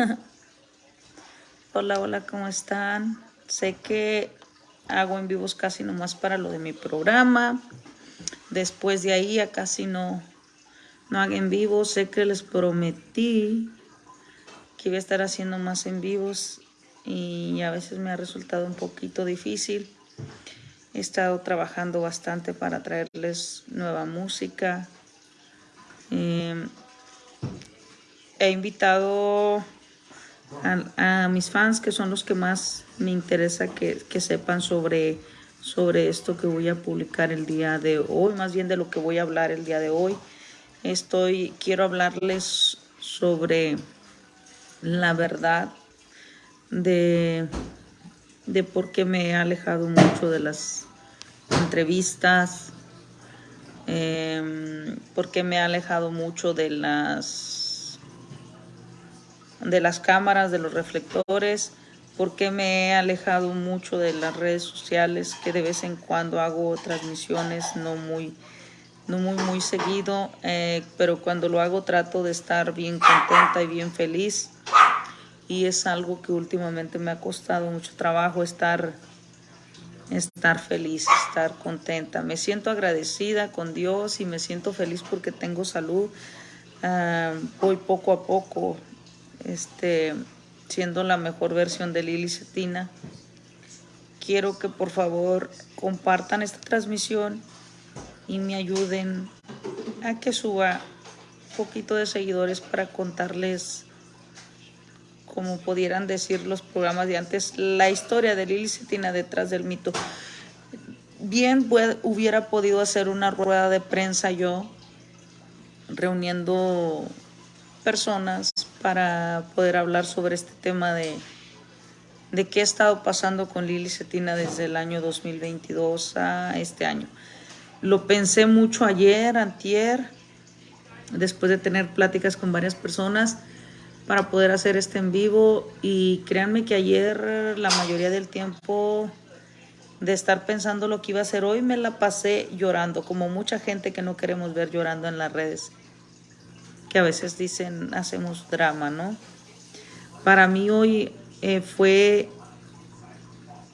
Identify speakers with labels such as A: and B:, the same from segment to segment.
A: hola, hola, ¿cómo están? Sé que hago en vivos casi nomás para lo de mi programa. Después de ahí ya casi no, no hago en vivo. Sé que les prometí que iba a estar haciendo más en vivos y a veces me ha resultado un poquito difícil. He estado trabajando bastante para traerles nueva música. Eh, he invitado a, mis fans, que son los que más me interesa que, sepan sobre, sobre esto que voy a publicar el día de hoy, más bien de lo que voy a hablar el día de hoy. Estoy, quiero hablarles sobre la verdad de, de por qué me he alejado mucho de las entrevistas, eh, por qué me he alejado mucho de las de las cámaras, de los reflectores, porque me he alejado mucho de las redes sociales, que de vez en cuando hago transmisiones, no muy, no muy, muy seguido, eh, pero cuando lo hago trato de estar bien contenta y bien feliz. Y es algo que últimamente me ha costado mucho trabajo estar, estar feliz, estar contenta. Me siento agradecida con Dios y me siento feliz porque tengo salud. Ah, voy poco a poco este, siendo la mejor versión de Lili Cetina. Quiero que por favor compartan esta transmisión y me ayuden a que suba un poquito de seguidores para contarles, como pudieran decir los programas de antes, la historia de Lili Cetina detrás del mito. Bien hubiera podido hacer una rueda de prensa yo, reuniendo personas para poder hablar sobre este tema de, de qué ha estado pasando con Lili Cetina desde el año 2022 a este año. Lo pensé mucho ayer, antier, después de tener pláticas con varias personas para poder hacer este en vivo y créanme que ayer la mayoría del tiempo de estar pensando lo que iba a hacer hoy me la pasé llorando, como mucha gente que no queremos ver llorando en las redes que a veces dicen hacemos drama, ¿no? Para mí hoy eh, fue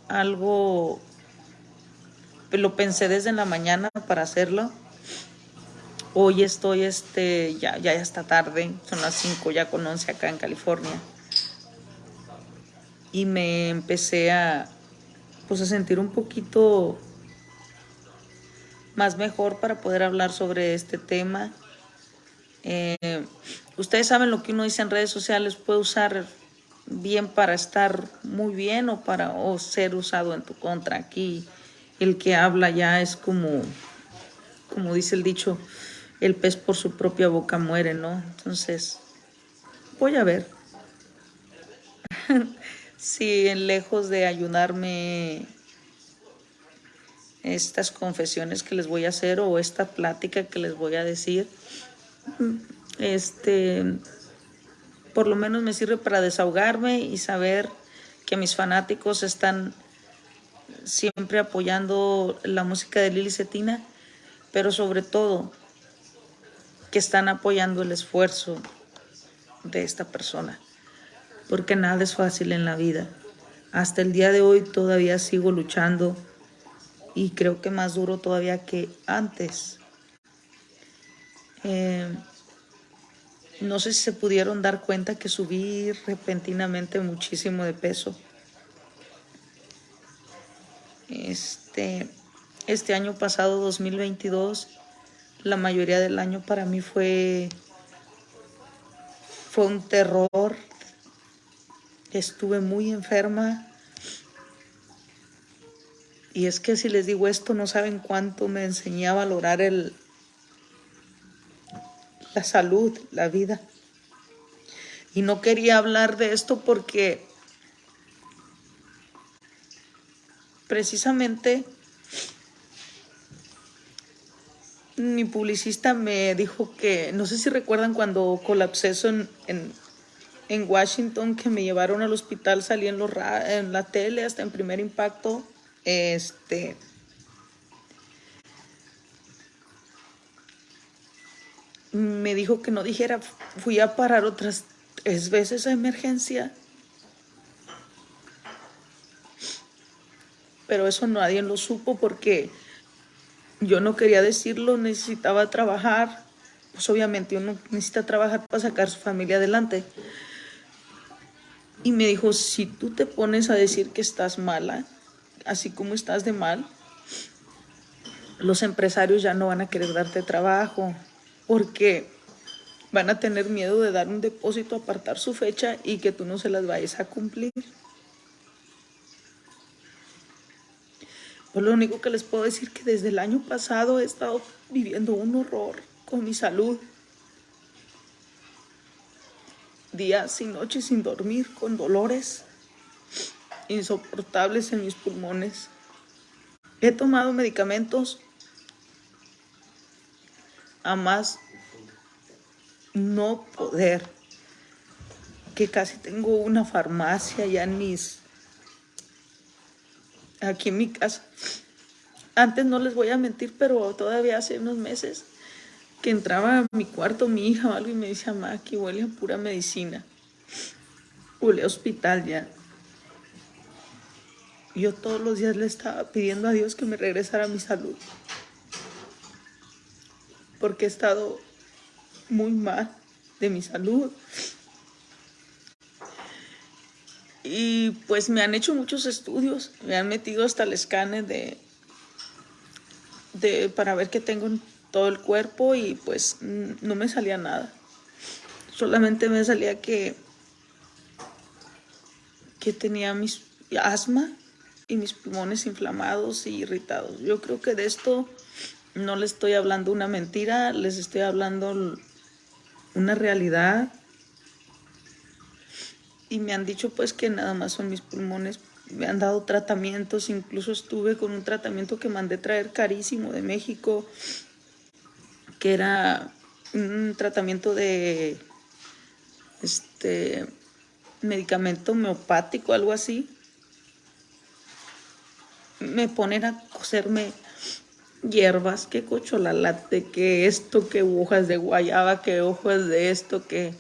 A: algo, lo pensé desde la mañana para hacerlo. Hoy estoy, este, ya, ya está tarde, son las 5, ya con 11 acá en California. Y me empecé a, pues a sentir un poquito más mejor para poder hablar sobre este tema eh, ustedes saben lo que uno dice en redes sociales puede usar bien para estar muy bien o para o ser usado en tu contra. Aquí el que habla ya es como, como dice el dicho, el pez por su propia boca muere, ¿no? Entonces, voy a ver si lejos de ayudarme estas confesiones que les voy a hacer o esta plática que les voy a decir, este, por lo menos me sirve para desahogarme y saber que mis fanáticos están siempre apoyando la música de Lili Cetina, pero sobre todo que están apoyando el esfuerzo de esta persona, porque nada es fácil en la vida. Hasta el día de hoy todavía sigo luchando y creo que más duro todavía que antes eh, no sé si se pudieron dar cuenta que subí repentinamente muchísimo de peso. Este, este año pasado, 2022, la mayoría del año para mí fue, fue un terror. Estuve muy enferma. Y es que si les digo esto, no saben cuánto me enseñé a valorar el, la salud, la vida. Y no quería hablar de esto porque precisamente mi publicista me dijo que, no sé si recuerdan cuando colapsé en, en, Washington, que me llevaron al hospital, salí en, los, en la tele hasta en primer impacto, este, me dijo que no dijera, fui a parar otras, es veces a emergencia. Pero eso nadie lo supo porque yo no quería decirlo, necesitaba trabajar. Pues obviamente uno necesita trabajar para sacar su familia adelante. Y me dijo, si tú te pones a decir que estás mala, así como estás de mal, los empresarios ya no van a querer darte trabajo porque van a tener miedo de dar un depósito, apartar su fecha y que tú no se las vayas a cumplir. Pues lo único que les puedo decir que desde el año pasado he estado viviendo un horror con mi salud. Días y noches sin dormir, con dolores insoportables en mis pulmones. He tomado medicamentos a más no poder, que casi tengo una farmacia ya en mis, aquí en mi casa. Antes no les voy a mentir, pero todavía hace unos meses que entraba a mi cuarto mi hija o algo y me decía, mamá, aquí huele a pura medicina. Huele a hospital ya. Yo todos los días le estaba pidiendo a Dios que me regresara mi salud porque he estado muy mal de mi salud. Y pues me han hecho muchos estudios, me han metido hasta el escáner de, de para ver qué tengo en todo el cuerpo y pues no me salía nada. Solamente me salía que, que tenía mis asma y mis pulmones inflamados y irritados. Yo creo que de esto no les estoy hablando una mentira, les estoy hablando una realidad. Y me han dicho pues que nada más son mis pulmones. Me han dado tratamientos, incluso estuve con un tratamiento que mandé traer carísimo de México, que era un tratamiento de este medicamento homeopático, algo así. Me ponen a coserme hierbas, que cocholalate, que esto, que hojas de guayaba, que hojas de esto, que...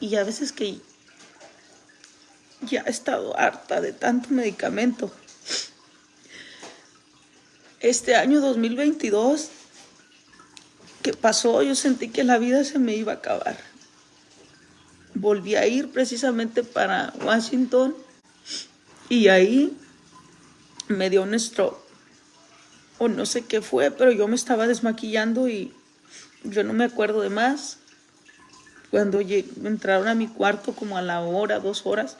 A: Y a veces que ya he estado harta de tanto medicamento. Este año 2022 que pasó, yo sentí que la vida se me iba a acabar. Volví a ir precisamente para Washington y ahí me dio un stroke o no sé qué fue, pero yo me estaba desmaquillando y yo no me acuerdo de más. Cuando entraron a mi cuarto como a la hora, dos horas,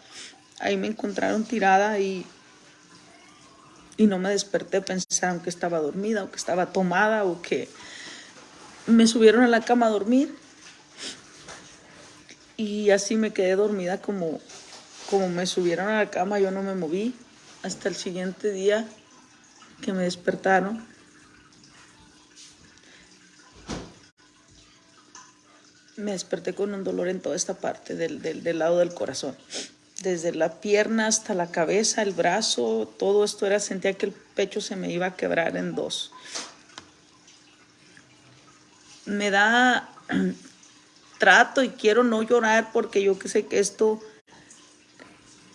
A: ahí me encontraron tirada y, y no me desperté, pensaron que estaba dormida o que estaba tomada o que me subieron a la cama a dormir. Y así me quedé dormida como, como me subieron a la cama, yo no me moví hasta el siguiente día que me despertaron. Me desperté con un dolor en toda esta parte del, del, lado del corazón. Desde la pierna hasta la cabeza, el brazo, todo esto era, sentía que el pecho se me iba a quebrar en dos. Me da trato y quiero no llorar porque yo que sé que esto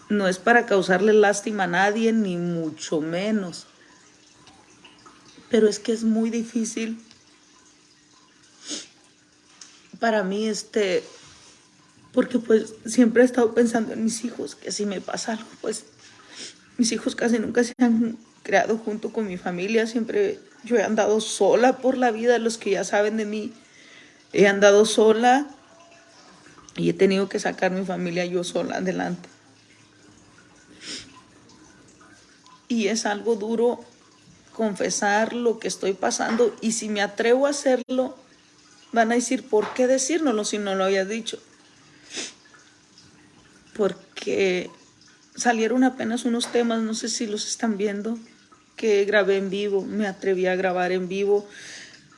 A: no es para causarle lástima a nadie, ni mucho menos pero es que es muy difícil para mí, este, porque pues siempre he estado pensando en mis hijos, que si me pasa algo, pues mis hijos casi nunca se han creado junto con mi familia, siempre yo he andado sola por la vida, los que ya saben de mí, he andado sola y he tenido que sacar mi familia yo sola adelante. Y es algo duro confesar lo que estoy pasando y si me atrevo a hacerlo, van a decir, ¿por qué decírnoslo si no lo había dicho? Porque salieron apenas unos temas, no sé si los están viendo, que grabé en vivo, me atreví a grabar en vivo,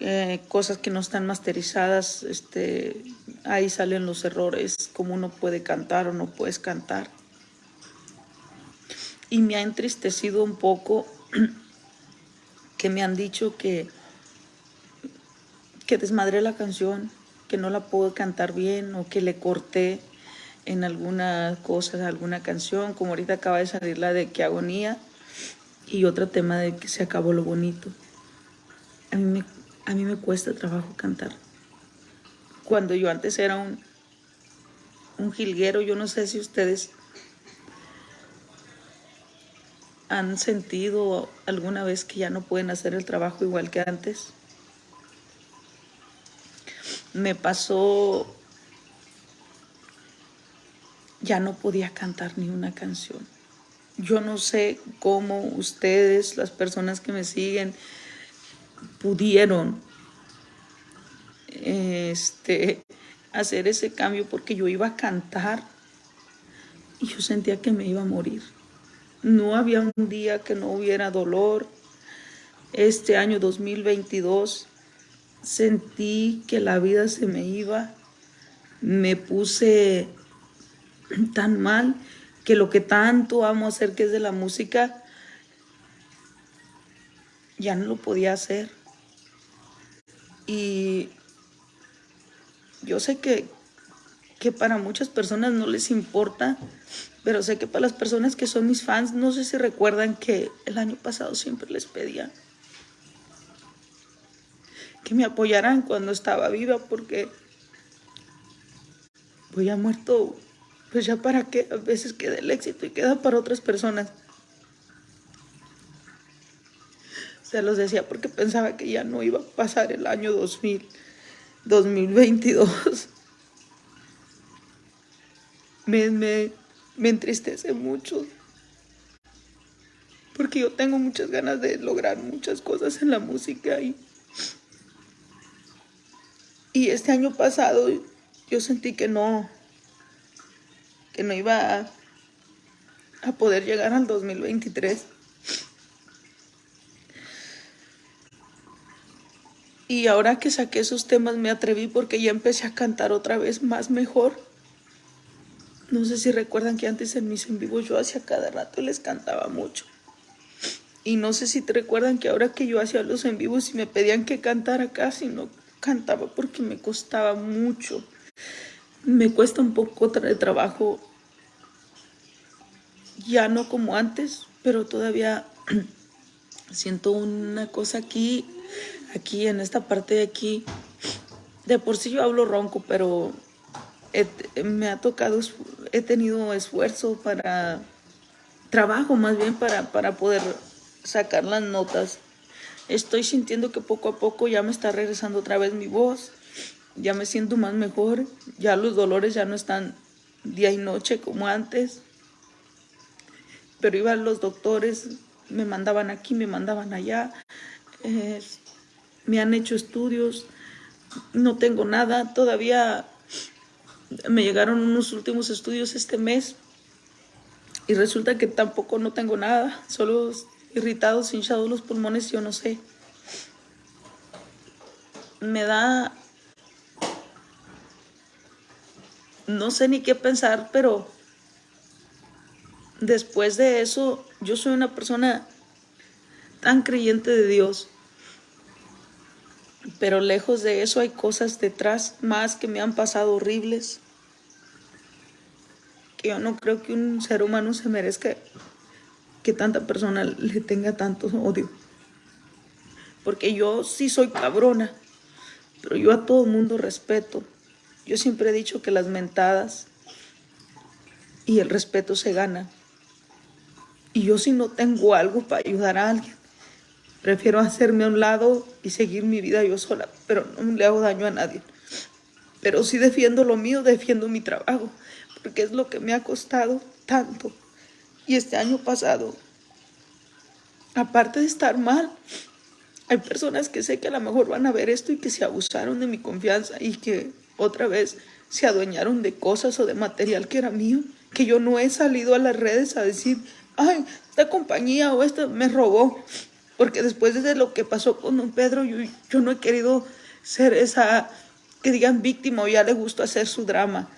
A: eh, cosas que no están masterizadas, este, ahí salen los errores, cómo uno puede cantar o no puedes cantar. Y me ha entristecido un poco que me han dicho que, que desmadré la canción, que no la puedo cantar bien o que le corté en alguna cosa, alguna canción, como ahorita acaba de salir la de que agonía y otro tema de que se acabó lo bonito. A mí me, a mí me cuesta trabajo cantar. Cuando yo antes era un, un jilguero, yo no sé si ustedes han sentido alguna vez que ya no pueden hacer el trabajo igual que antes. Me pasó ya no podía cantar ni una canción. Yo no sé cómo ustedes, las personas que me siguen, pudieron este, hacer ese cambio porque yo iba a cantar y yo sentía que me iba a morir. No había un día que no hubiera dolor. Este año 2022 sentí que la vida se me iba. Me puse tan mal que lo que tanto amo hacer, que es de la música, ya no lo podía hacer. Y yo sé que, que para muchas personas no les importa, pero sé que para las personas que son mis fans, no sé si recuerdan que el año pasado siempre les pedía que me apoyaran cuando estaba viva, porque voy a muerto pues ya para qué, a veces queda el éxito y queda para otras personas. Se los decía porque pensaba que ya no iba a pasar el año 2000, 2022. Me, me, me entristece mucho porque yo tengo muchas ganas de lograr muchas cosas en la música y, y este año pasado yo sentí que no, que no iba a, poder llegar al 2023. Y ahora que saqué esos temas me atreví porque ya empecé a cantar otra vez más mejor. No sé si recuerdan que antes en mis en vivo yo hacía cada rato les cantaba mucho. Y no sé si te recuerdan que ahora que yo hacía los en vivos y me pedían que cantara casi no cantaba porque me costaba mucho me cuesta un poco de trabajo, ya no como antes, pero todavía siento una cosa aquí, aquí en esta parte de aquí. De por sí yo hablo ronco, pero me ha tocado, he tenido esfuerzo para, trabajo más bien para, para poder sacar las notas. Estoy sintiendo que poco a poco ya me está regresando otra vez mi voz ya me siento más mejor, ya los dolores ya no están día y noche como antes. Pero iban los doctores, me mandaban aquí, me mandaban allá, me han hecho estudios, no tengo nada, todavía me llegaron unos últimos estudios este mes y resulta que tampoco no tengo nada, solo irritados, hinchados los pulmones, yo no sé. Me da no sé ni qué pensar, pero después de eso, yo soy una persona tan creyente de Dios. Pero lejos de eso hay cosas detrás más que me han pasado horribles. Yo no creo que un ser humano se merezca que tanta persona le tenga tanto odio. Porque yo sí soy cabrona, pero yo a todo mundo respeto. Yo siempre he dicho que las mentadas y el respeto se ganan. Y yo si no tengo algo para ayudar a alguien, prefiero hacerme a un lado y seguir mi vida yo sola, pero no le hago daño a nadie. Pero si defiendo lo mío, defiendo mi trabajo, porque es lo que me ha costado tanto. Y este año pasado, aparte de estar mal, hay personas que sé que a lo mejor van a ver esto y que se abusaron de mi confianza y que otra vez se adueñaron de cosas o de material que era mío, que yo no he salido a las redes a decir, ay, esta compañía o esta me robó, porque después de lo que pasó con don Pedro, yo, yo no he querido ser esa, que digan víctima o ya le gusta hacer su drama,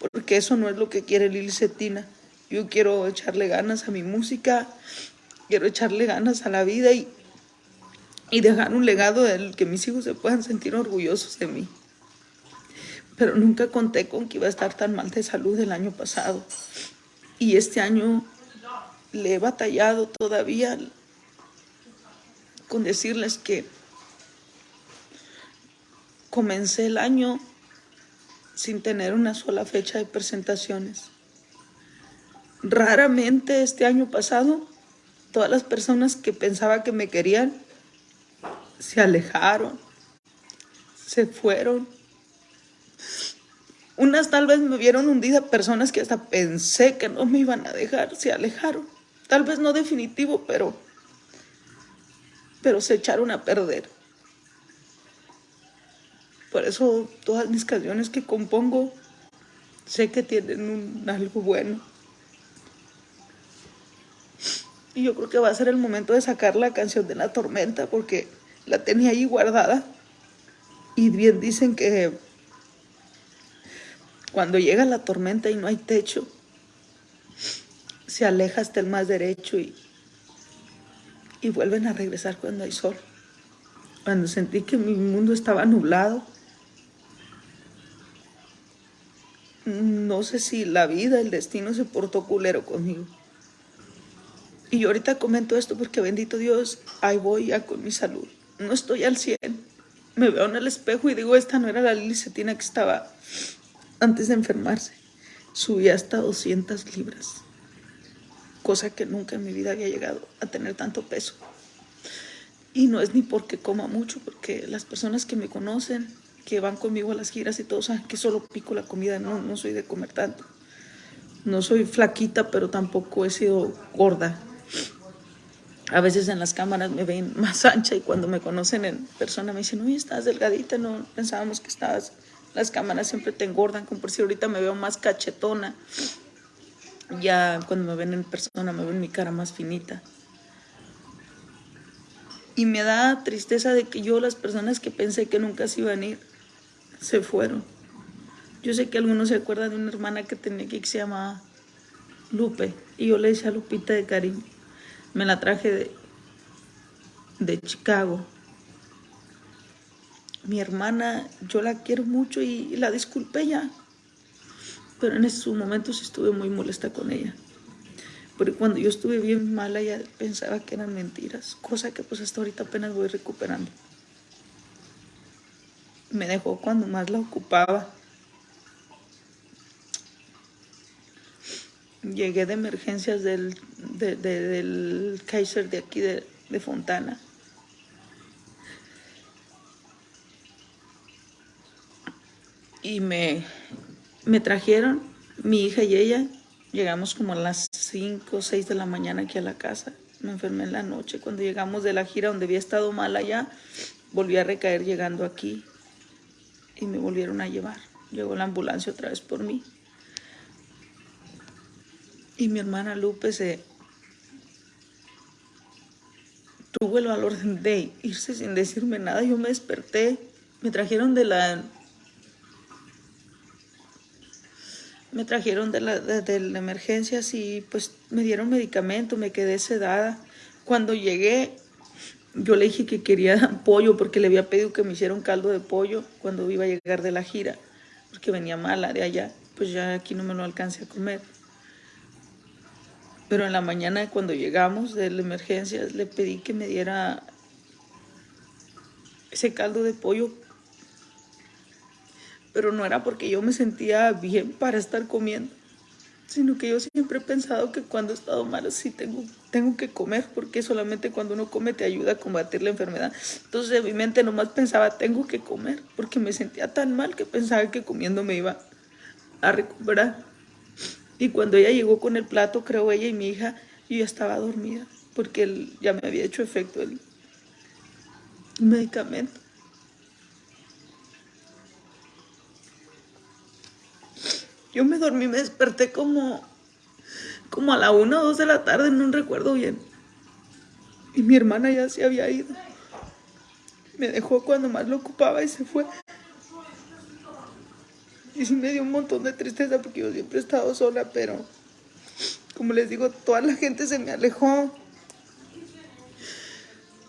A: porque eso no es lo que quiere Lili Cetina. Yo quiero echarle ganas a mi música, quiero echarle ganas a la vida y, y dejar un legado del que mis hijos se puedan sentir orgullosos de mí. pero nunca conté con que iba a estar tan mal de salud el año pasado. Y este año le he batallado todavía con decirles que comencé el año sin tener una sola fecha de presentaciones. Raramente este año pasado, todas las personas que pensaba que me querían se alejaron, se fueron. Unas tal vez me vieron hundida, personas que hasta pensé que no me iban a dejar, se alejaron. Tal vez no definitivo, pero, pero se echaron a perder. Por eso todas mis canciones que compongo sé que tienen un, algo bueno. Y yo creo que va a ser el momento de sacar la canción de la tormenta porque la tenía ahí guardada. Y bien dicen que cuando llega la tormenta y no hay techo, se aleja hasta el más derecho y, y vuelven a regresar cuando hay sol. Cuando sentí que mi mundo estaba nublado, no sé si la vida, el destino se portó culero conmigo. Y yo ahorita comento esto porque bendito Dios, ahí voy ya con mi salud. No estoy al 100. Me veo en el espejo y digo, esta no era la Lili Cetina que estaba antes de enfermarse. Subí hasta 200 libras. Cosa que nunca en mi vida había llegado a tener tanto peso. Y no es ni porque coma mucho, porque las personas que me conocen que van conmigo a las giras y todo saben que solo pico la comida, no, no soy de comer tanto. No soy flaquita, pero tampoco he sido gorda. A veces en las cámaras me ven más ancha y cuando me conocen en persona me dicen, uy, estás delgadita, no pensábamos que estabas... Las cámaras siempre te engordan, como por si ahorita me veo más cachetona. Ya cuando me ven en persona me ven mi cara más finita. Y me da tristeza de que yo, las personas que pensé que nunca se iban a ir, se fueron. Yo sé que algunos se acuerdan de una hermana que tenía aquí que se llamaba Lupe. Y yo le decía a Lupita de cariño. Me la traje de, de Chicago. Mi hermana, yo la quiero mucho y, la disculpé ya. Pero en esos momentos estuve muy molesta con ella. Porque cuando yo estuve bien mala, ella pensaba que eran mentiras. Cosa que pues hasta ahorita apenas voy recuperando me dejó cuando más la ocupaba. Llegué de emergencias del, Kaiser de aquí de, de Fontana. Y me, me trajeron, mi hija y ella, llegamos como a las 5 o 6 de la mañana aquí a la casa. Me enfermé en la noche. Cuando llegamos de la gira donde había estado mal allá, volví a recaer llegando aquí y me volvieron a llevar. Llegó la ambulancia otra vez por mí. Y mi hermana Lupe se tuvo el valor de irse sin decirme nada. Yo me desperté, me trajeron de la me trajeron de la, de, la emergencia y pues me dieron medicamento, me quedé sedada. Cuando llegué yo le dije que quería pollo porque le había pedido que me hiciera un caldo de pollo cuando iba a llegar de la gira, porque venía mala de allá, pues ya aquí no me lo alcancé a comer. Pero en la mañana cuando llegamos de la emergencia le pedí que me diera ese caldo de pollo, pero no era porque yo me sentía bien para estar comiendo sino que yo siempre he pensado que cuando he estado mal sí tengo, tengo que comer, porque solamente cuando uno come te ayuda a combatir la enfermedad. Entonces en mi mente nomás pensaba, tengo que comer, porque me sentía tan mal que pensaba que comiendo me iba a recuperar. Y cuando ella llegó con el plato, creo ella y mi hija, yo ya estaba dormida, porque él ya me había hecho efecto el medicamento. Yo me dormí, me desperté como, como a la una o dos de la tarde, no recuerdo bien. Y mi hermana ya se había ido. Me dejó cuando más lo ocupaba y se fue. Y sí me dio un montón de tristeza porque yo siempre he estado sola, pero como les digo, toda la gente se me alejó.